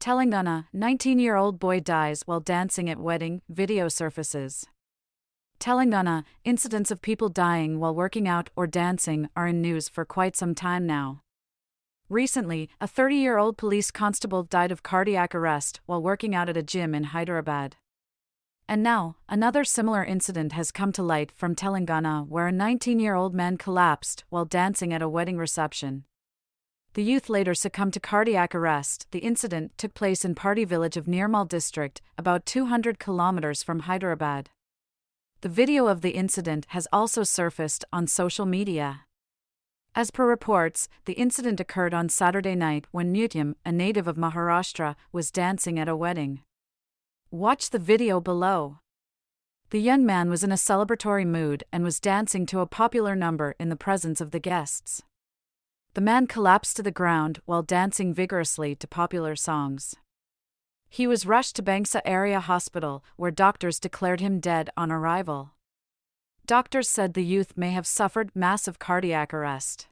Telangana 19 year old boy dies while dancing at wedding, video surfaces. Telangana incidents of people dying while working out or dancing are in news for quite some time now. Recently, a 30 year old police constable died of cardiac arrest while working out at a gym in Hyderabad. And now, another similar incident has come to light from Telangana where a 19 year old man collapsed while dancing at a wedding reception. The youth later succumbed to cardiac arrest. The incident took place in Pardi village of Nirmal district, about 200 kilometers from Hyderabad. The video of the incident has also surfaced on social media. As per reports, the incident occurred on Saturday night when Nutyam, a native of Maharashtra, was dancing at a wedding. Watch the video below. The young man was in a celebratory mood and was dancing to a popular number in the presence of the guests. The man collapsed to the ground while dancing vigorously to popular songs. He was rushed to Bhainsa Area Hospital, where doctors declared him dead on arrival. Doctors said the youth may have suffered massive cardiac arrest.